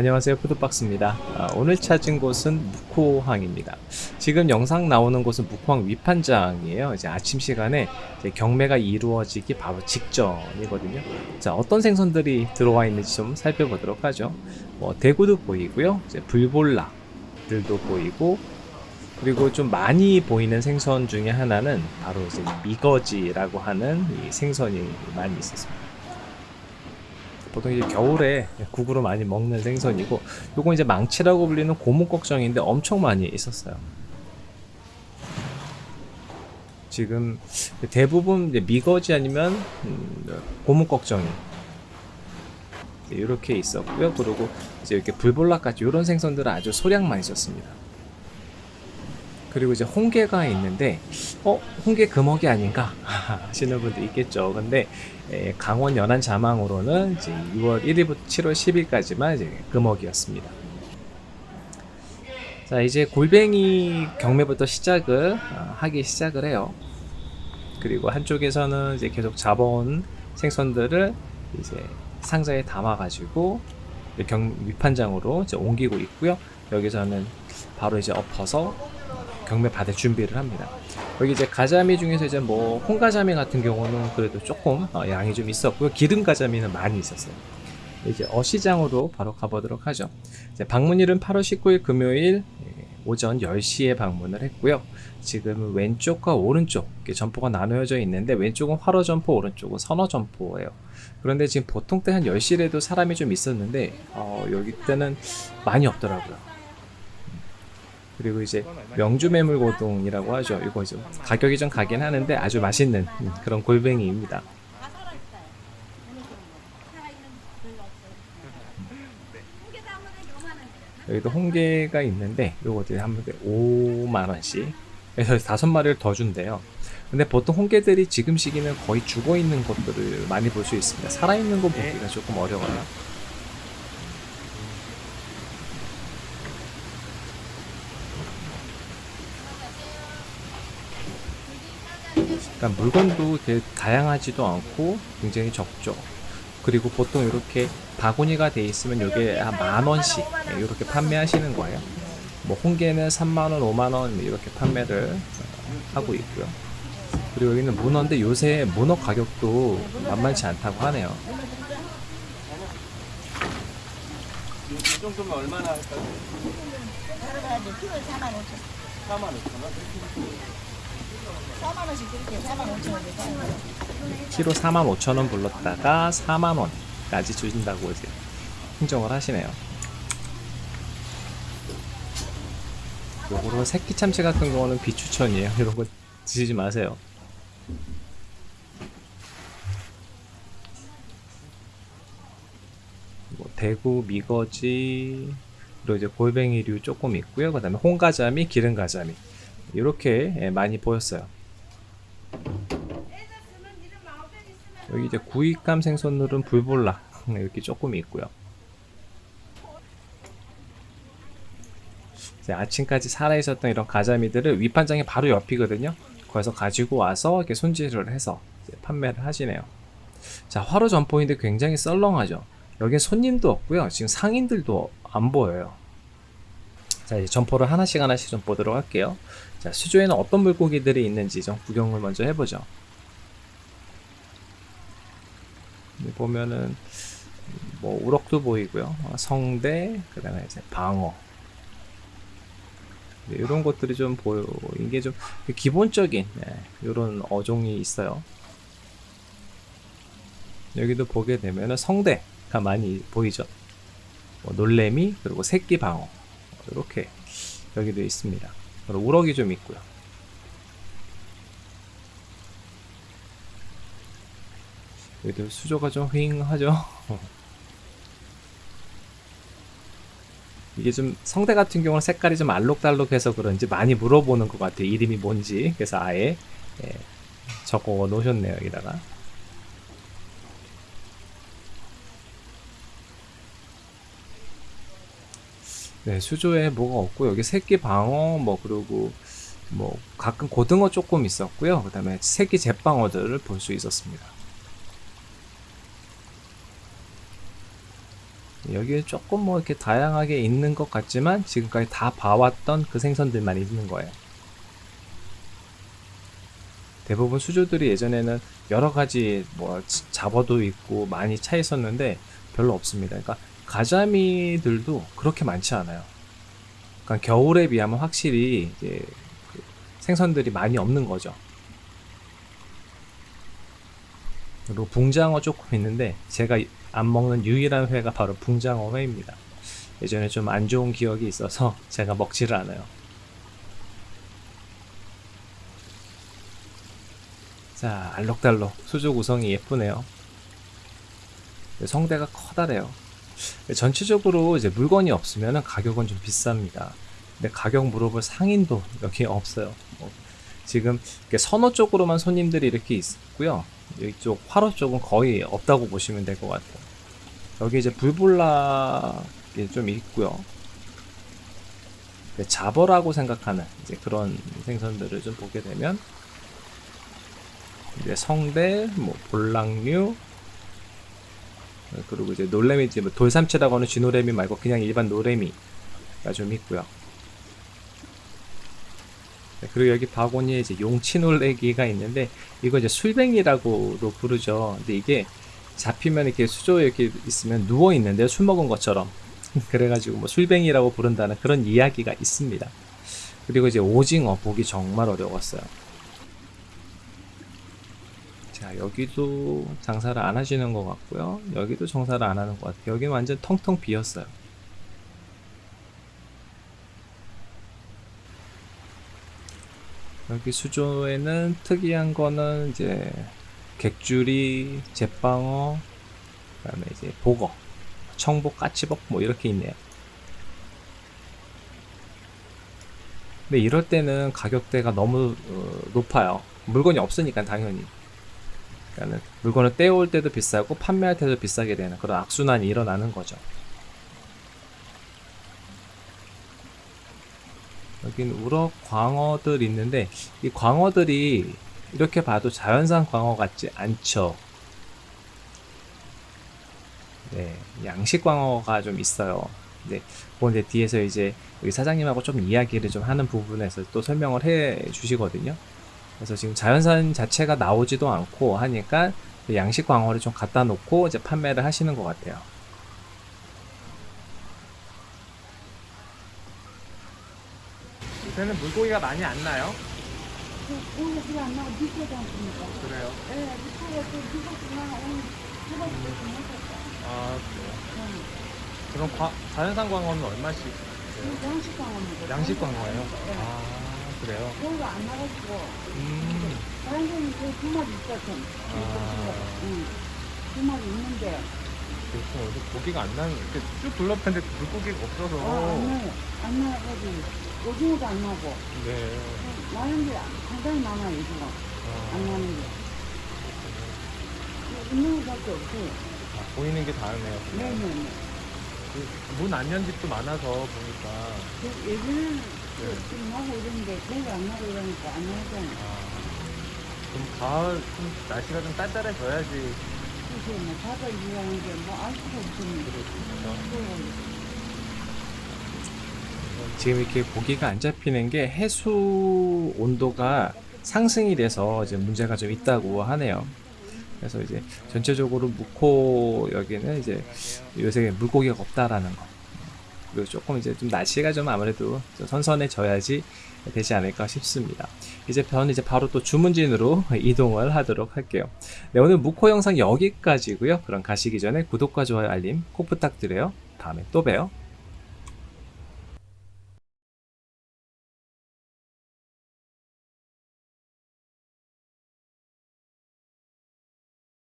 안녕하세요. 푸드박스입니다. 아, 오늘 찾은 곳은 묵호항입니다. 지금 영상 나오는 곳은 묵호항 위판장이에요. 이제 아침 시간에 이제 경매가 이루어지기 바로 직전이거든요. 자 어떤 생선들이 들어와 있는지 좀 살펴보도록 하죠. 뭐 대구도 보이고요. 이제 불볼락들도 보이고 그리고 좀 많이 보이는 생선 중에 하나는 바로 이제 미거지라고 하는 이 생선이 많이 있었습니다 보통 이제 겨울에 국으로 많이 먹는 생선이고 요건 이제 망치라고 불리는 고무꺽정인데 엄청 많이 있었어요. 지금 대부분 미거지 아니면 음, 고무꺽정이 이렇게 있었고요. 그리고 이제 이렇게 불볼락까지 이런 생선들은 아주 소량만 있었습니다 그리고 이제 홍게가 있는데 어 홍게 금어기 아닌가? 하시는 분도 있겠죠. 근데 에, 강원 연안 자망으로는 이제 6월 1일부터 7월 10일까지만 이제 금어기였습니다. 자 이제 골뱅이 경매부터 시작을 어, 하기 시작을 해요. 그리고 한쪽에서는 이제 계속 잡아온 생선들을 이제 상자에 담아 가지고 경 위판장으로 이제 옮기고 있고요. 여기서는 바로 이제 엎어서 경매 받을 준비를 합니다. 여기 이제 가자미 중에서 이제 뭐 홍가자미 같은 경우는 그래도 조금 어, 양이 좀 있었고요. 기름 가자미는 많이 있었어요. 이제 어시장으로 바로 가보도록 하죠. 방문일은 8월 19일 금요일 예, 오전 10시에 방문을 했고요. 지금 왼쪽과 오른쪽 점포가 나누어져 있는데 왼쪽은 활어 점포, 오른쪽은 선어 점포예요. 그런데 지금 보통 때 한 10시에도 사람이 좀 있었는데 어, 여기 때는 많이 없더라고요. 그리고 이제 명주 매물고동이라고 하죠. 이거 좀 가격이 좀 가긴 하는데 아주 맛있는 그런 골뱅이입니다. 여기도 홍게가 있는데 요것들이 한 번에 5만원씩 그래서 다섯 마리를 더 준대요 근데 보통 홍게들이 지금 시기는 거의 죽어 있는 것들을 많이 볼 수 있습니다 살아있는 거 보기가 조금 어려워요 그러니까 물건도 되게 다양하지도 않고 굉장히 적죠. 그리고 보통 이렇게 바구니가 돼 있으면 이게 한 만 원씩 이렇게 판매하시는 거예요. 뭐 홍게는 3만 원, 5만 원 이렇게 판매를 하고 있고요. 그리고 여기는 문어인데 요새 문어 가격도 만만치 않다고 하네요. 이 정도면 얼마나 할까요? 4만 5천 원? 4만원 씩 드릴게요 4만 5천 원 키로 4만 5천 원 불렀다가 4만 원까지 주신다고 이제 흥정을 하시네요. 요거로 새끼 참치 같은 거는 비추천이에요. 이런 거 드시지 마세요. 뭐 대구 미거지 그리고 이제 골뱅이류 조금 있고요. 그 다음에 홍가자미 기름가자미 이렇게 많이 보였어요 여기 이제 구입감 생선물은 불볼락 이렇게 조금 있고요. 아침까지 살아있었던 이런 가자미들을 위판장이 바로 옆이거든요. 거기서 가지고 와서 이렇게 손질을 해서 판매를 하시네요. 자, 화로 점포인데 굉장히 썰렁하죠. 여기 손님도 없고요. 지금 상인들도 안 보여요. 자, 이제 점포를 하나씩 하나씩 좀 보도록 할게요. 자, 수조에는 어떤 물고기들이 있는지 좀 구경을 먼저 해보죠. 보면은 뭐 우럭도 보이고요. 어, 성대, 그 다음에 이제 방어. 이런 것들이 좀 보여. 이게 좀 기본적인 네, 이런 어종이 있어요. 여기도 보게 되면은 성대가 많이 보이죠. 뭐 놀래미 그리고 새끼 방어 이렇게 여기도 있습니다. 우럭이 좀 있고요. 여기도 수조가 좀 휑하죠? 이게 좀 성대 같은 경우는 색깔이 좀 알록달록해서 그런지 많이 물어보는 것 같아요. 이름이 뭔지. 그래서 아예 예, 적어 놓으셨네요 여기다가 네 수조에 뭐가 없고 여기 새끼 방어 뭐 그리고 뭐 가끔 고등어 조금 있었고요 그 다음에 새끼 잿방어들을 볼 수 있었습니다 여기에 조금 뭐 이렇게 다양하게 있는 것 같지만 지금까지 다 봐왔던 그 생선들만 있는 거예요. 대부분 수조들이 예전에는 여러 가지 뭐 지- 잡어도 있고 많이 차 있었는데 별로 없습니다. 그러니까 가자미들도 그렇게 많지 않아요. 그러니까 겨울에 비하면 확실히 이제 그 생선들이 많이 없는 거죠. 그리고 붕장어 조금 있는데 제가 안 먹는 유일한 회가 바로 붕장어 회입니다. 예전에 좀 안 좋은 기억이 있어서 제가 먹지를 않아요. 자, 알록달록 수조 구성이 예쁘네요. 성대가 커다래요. 전체적으로 이제 물건이 없으면 가격은 좀 비쌉니다. 근데 가격 물어볼 상인도 여기 없어요. 뭐 지금 선호 쪽으로만 손님들이 이렇게 있고요. 이쪽 화로 쪽은 거의 없다고 보시면 될 것 같아요. 여기 이제 불볼락이 좀 있고요. 그 자버라고 생각하는 이제 그런 생선들을 좀 보게 되면 이제 성대, 뭐 볼락류, 그리고 이제 놀래미, 뭐 돌삼치라고 하는 쥐노래미 말고 그냥 일반 노래미가 좀 있고요. 네, 그리고 여기 바구니에 이제 용치놀래기가 있는데 이거 이제 술뱅이라고도 부르죠. 근데 이게 잡히면 이렇게 수조에 이렇게 있으면 누워 있는데 술 먹은 것처럼 그래가지고 뭐 술뱅이라고 부른다는 그런 이야기가 있습니다. 그리고 이제 오징어 보기 정말 어려웠어요. 자 여기도 장사를 안 하시는 것 같고요. 여기도 장사를 안 하는 것 같아요. 여기는 완전 텅텅 비었어요. 여기 수조에는 특이한 거는 이제 객주리, 제빵어, 그 다음에 이제 보거, 청복, 까치복 뭐 이렇게 있네요. 근데 이럴 때는 가격대가 너무 어, 높아요. 물건이 없으니까 당연히. 그러니까는 물건을 떼올 때도 비싸고 판매할 때도 비싸게 되는 그런 악순환이 일어나는 거죠. 여긴 우럭 광어들 있는데 이 광어들이 이렇게 봐도 자연산 광어 같지 않죠. 네, 양식 광어가 좀 있어요. 네, 그건 이제 뒤에서 이제 우리 사장님하고 좀 이야기를 좀 하는 부분에서 또 설명을 해 주시거든요. 그래서 지금 자연산 자체가 나오지도 않고 하니까 그 양식 광어를 좀 갖다 놓고 이제 판매를 하시는 것 같아요. 요새는 물고기가 많이 안 나요? 안 나고? 그래요. 또. 오늘 좀 했었어. 아, 그래요. 그럼 과- 자연산 광어는 얼마씩? 그 양식 광어입니다. 양식 광어예요? 예. 아, 그래요. 여기가 안 나가지고 음, 다른 데는 그두 마리 있거든. 아. 응. 두 마리 있는데 그렇구나. 여기 고기가 안 나는, 이렇게 쭉 둘러봤는데 물고기가 없어서. 어, 안 나요. 안 나가지고 오징어도 안 나고 네. 나는 게 상당히 많아요 안 아, 나는 게. 있는 것밖에 없어요. 아, 보이는 게 다르네요. 네네네. 문 안 연 집도 많아서 보니까. 그 예전에는 네. 좀 나고 이러는데 저희가 안 나고 이러니까 안 나잖아요. 아, 그럼 가을 좀 날씨가 좀 쌀쌀해져야지. 그래서 뭐 바다 일하는 게뭐알 수가 없으니까. 지금 이렇게 고기가 안 잡히는 게 해수 온도가 상승이 돼서 이제 문제가 좀 있다고 하네요. 그래서 이제 전체적으로 묵호 여기는 이제 요새 물고기가 없다라는 거. 그리고 조금 이제 좀 날씨가 좀 아무래도 좀 선선해져야지 되지 않을까 싶습니다. 이제 저는 이제 바로 또 주문진으로 이동을 하도록 할게요. 네, 오늘 묵호 영상 여기까지고요. 그럼 가시기 전에 구독과 좋아요 알림 꼭 부탁드려요. 다음에 또 봬요.